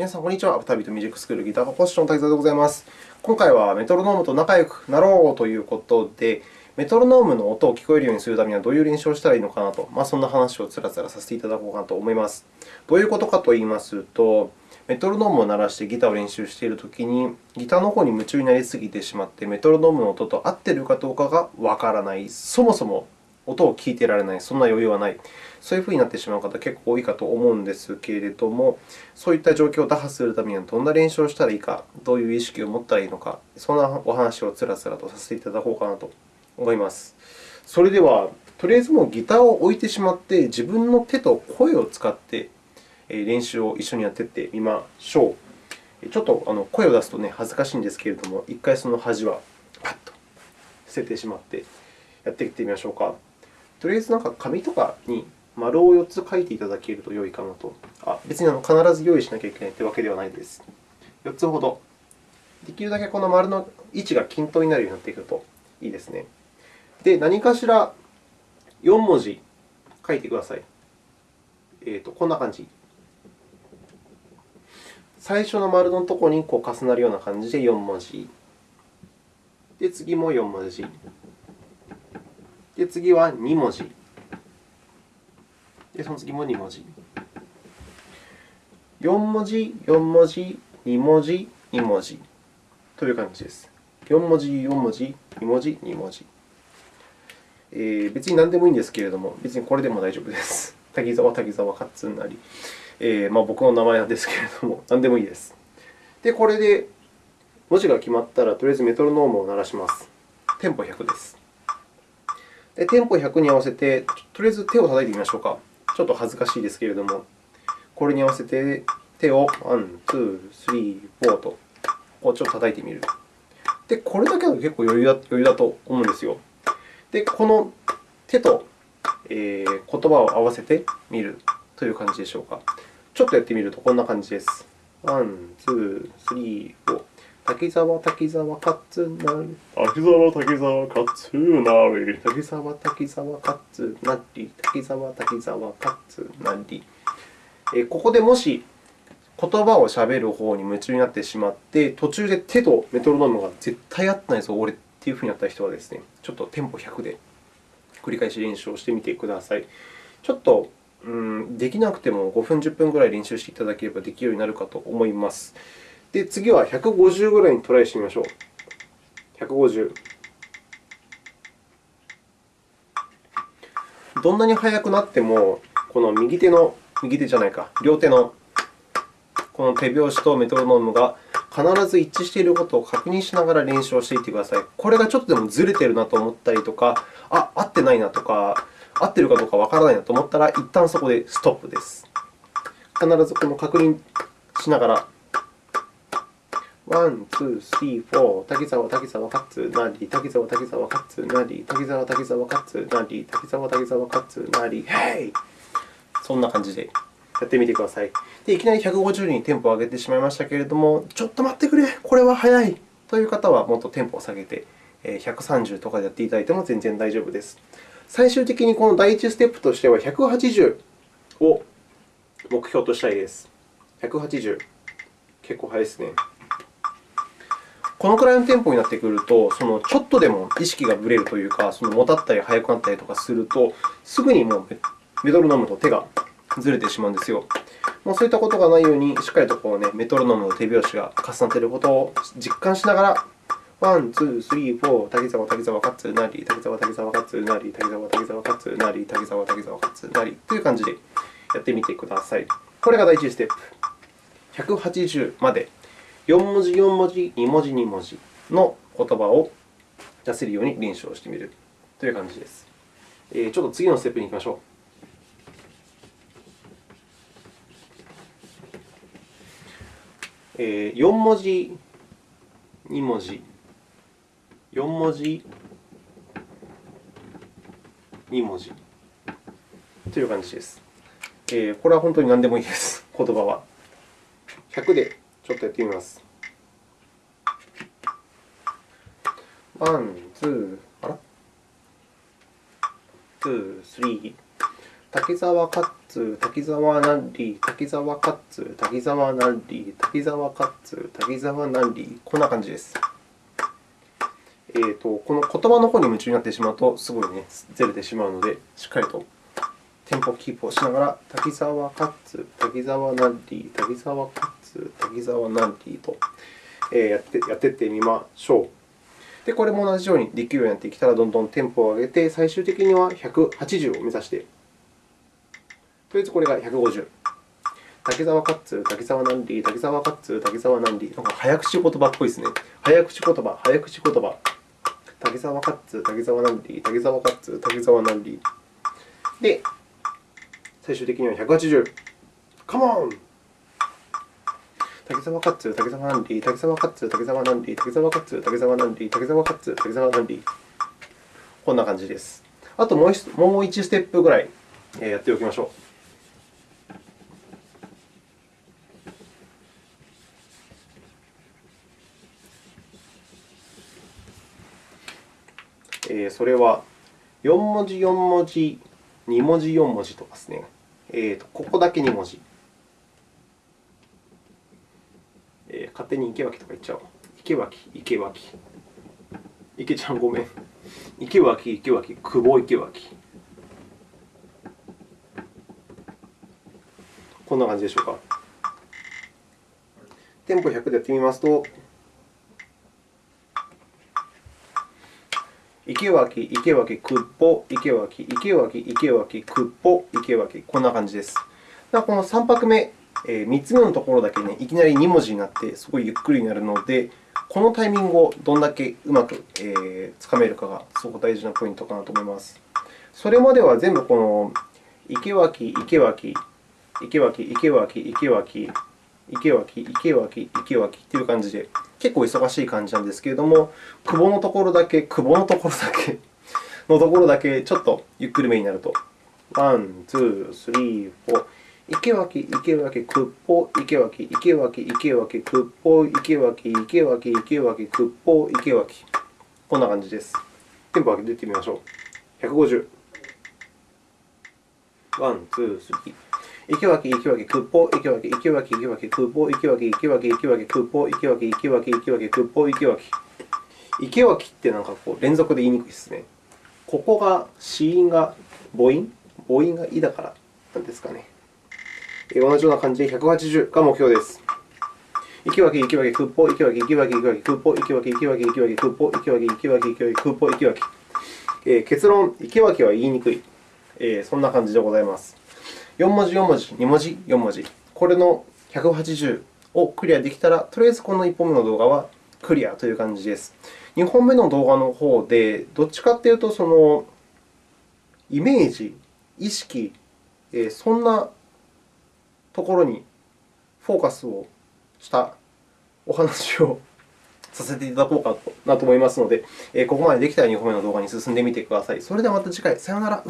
皆さん、こんにちは。アフタービートミュージックスクールギター科講師の滝沢でございます。今回はメトロノームと仲良くなろうということで、メトロノームの音を聞こえるようにするためにはどういう練習をしたらいいのかなと、まあ、そんな話をつらつらさせていただこうかなと思います。どういうことかといいますと、メトロノームを鳴らしてギターを練習しているときに、ギターの方に夢中になりすぎてしまって、メトロノームの音と合っているかどうかがわからない。そもそも音を聞いてられない、そんな余裕はない。そういうふうになってしまう方、結構多いかと思うんですけれども、そういった状況を打破するためにはどんな練習をしたらいいか、どういう意識を持ったらいいのか、そんなお話をつらつらとさせていただこうかなと思います。それでは、とりあえずもうギターを置いてしまって、自分の手と声を使って練習を一緒にやっていってみましょう。ちょっと声を出すと、恥ずかしいんですけれども、一回その端はパッと捨ててしまってやっていってみましょうか。とりあえずなんか紙とかに丸を4つ書いていただけると良いかなと。あ別に必ず用意しなきゃいけないというわけではないです。4つほど。できるだけこの丸の位置が均等になるようになっていくといいですね。で、何かしら4文字書いてください。えーと、こんな感じ。最初の丸のところにこう重なるような感じで4文字。で、次も4文字。で、次は2文字。で、その次も2文字。4文字、4文字、2文字、2文字という感じです。4文字、4文字、2文字、2文字。えー、別に何でもいいんですけれども、別にこれでも大丈夫です。滝沢、滝沢、カッツンなり、えーまあ、僕の名前なんですけれども、何でもいいです。で、これで文字が決まったら、とりあえずメトロノームを鳴らします。テンポ100です。テンポ100に合わせて、とりあえず手を叩いてみましょうか。ちょっと恥ずかしいですけれども、これに合わせて手を1、2、3、4とこうちょっと叩いてみる。で、これだけだと結構余裕だ余裕だと思うんですよ。で、この手と、えー、言葉を合わせてみるという感じでしょうか。ちょっとやってみるとこんな感じです。1、2、3、4。滝沢、滝沢、勝成。滝沢、滝沢、勝成。滝沢、滝沢、勝成。滝沢、滝沢、勝成。えここでもし言葉をしゃべる方に夢中になってしまって、途中で手とメトロノームが絶対合ってないぞ、俺っていうふうになった人はですね、ちょっとテンポ100で繰り返し練習をしてみてください。ちょっとうん、できなくても5分、10分ぐらい練習していただければできるようになるかと思います。で、次は150ぐらいにトライしてみましょう。150。どんなに速くなっても、この右手の、右手じゃないか、両手のこの手拍子とメトロノームが必ず一致していることを確認しながら練習をしていってください。これがちょっとでもずれているなと思ったりとか、あ、合ってないなとか、合っているかどうかわからないなと思ったら、一旦そこでストップです。必ずこの確認しながら one、two、three、four、滝沢、滝沢、カッツ、ナリ、滝沢、滝沢、カッツ、ナリ、滝沢、滝沢、カッツ、ナリ、滝沢、滝沢、カッツ、ナリ、ヘイそんな感じでやってみてください。でいきなり150にテンポを上げてしまいましたけれども、ちょっと待ってくれ、これは速いという方は、もっとテンポを下げて、130とかでやっていただいても全然大丈夫です。最終的にこの第1ステップとしては、180を目標としたいです。180。結構速いですね。このくらいのテンポになってくると、そのちょっとでも意識がぶれるというか、そのもたったり速くなったりとかすると、すぐにもうメトロノームと手がずれてしまうんですよ。もうそういったことがないように、しっかりとこう、ね、メトロノームの手拍子が重なっていることを実感しながら、one、two、three、four、滝沢、滝沢、カッツ、ナリ、滝沢、滝沢、カッツ、ナリ、滝沢、滝沢、カッツ、ナリ、滝沢、滝沢、カッツ、ナリという感じでやってみてください。これが第1ステップ。180まで4文字、4文字、2文字、2文字の言葉を出せるように練習をしてみるという感じです。ちょっと次のステップに行きましょう。4文字、2文字、4文字、2文字という感じです。これは本当に何でもいいです、言葉は。100でちょっとやってみます。 one、two、あら？ two、three、滝沢カッツ、滝沢ナンリー、滝沢カッツ、滝沢ナンリー、滝沢カッツ、滝沢ナンリー、こんな感じです。えーと、この言葉の方に夢中になってしまうと、すごいね、ずれてしまうので、しっかりとテンポキープをしながら、滝沢カッツ、滝沢ナンリー、滝沢カッツ、滝沢ナンリーとやってやっていってみましょう。で、これも同じようにできるようになってきたら、どんどんテンポを上げて、最終的には180を目指してとりあえずこれが150。滝沢カッツ、滝沢ナンリー、滝沢カッツ、滝沢ナンリー。なんか早口言葉っぽいですね。早口言葉、早口言葉。滝沢カッツ、滝沢ナンリー、滝沢カッツ、滝沢ナンリー。で、最終的には180。カモン滝沢カッツ、滝沢ナンリー、滝沢カッツ、滝沢ナンリー、滝沢カッツ、滝沢ナンリー、滝沢カッツ、滝沢ナンリー。こんな感じです。あともう1ステップぐらいやっておきましょう。えー、それは4文字、4文字、2文字、4文字とかですね。えーと、ここだけ2文字。えー、勝手に池脇とか言っちゃおう。池脇、池脇。池ちゃん、ごめん。池脇、池脇、久保池脇。こんな感じでしょうか。テンポ100でやってみますと、池脇、池脇、くっぽ、池脇、池脇、池脇、くっぽ、池脇、こんな感じです。この3拍目、3つ目のところだけ、ね、いきなり2文字になって、すごいゆっくりになるので、このタイミングをどんだけうまく、つかめるかがすごく大事なポイントかなと思います。それまでは全部この池脇、池脇、池脇、池脇、池脇、池脇、池脇、池脇という感じで、結構忙しい感じなんですけれども、久保のところだけ、久保のところだけのところだけ、ちょっとゆっくりめになると。 one、two、three、four。池脇、池脇、くっぽ、池脇、池脇、池脇、くっぽ、池脇、池脇、池脇、くっぽ、池脇。こんな感じです。テンポ上げていってみましょう。150。 one、two、three。池脇、池脇、くっぽ、池脇、池脇、池脇、くっぽ、池脇、池脇、池脇、くっぽ、池脇、池脇、池脇、くっぽ、池脇。池脇ってなんかこう連続で言いにくいですね。ここが子音が母音母音が「い」だからなんですかね。同じような感じで180が目標です。池脇、池脇、空港、池脇、池脇、池脇、空港、池脇、池脇、池脇、空港、池脇、池脇、池脇、空港、池脇。結論、池脇は言いにくい。そんな感じでございます。4文字、4文字、2文字、4文字、これの180をクリアできたら、とりあえずこの1本目の動画はクリアという感じです。2本目の動画の方で、どっちかというと、そのイメージ、意識、そんなところにフォーカスをしたお話をさせていただこうかなと思いますので、ここまでできたら2本目の動画に進んでみてください。それではまた次回。さようなら。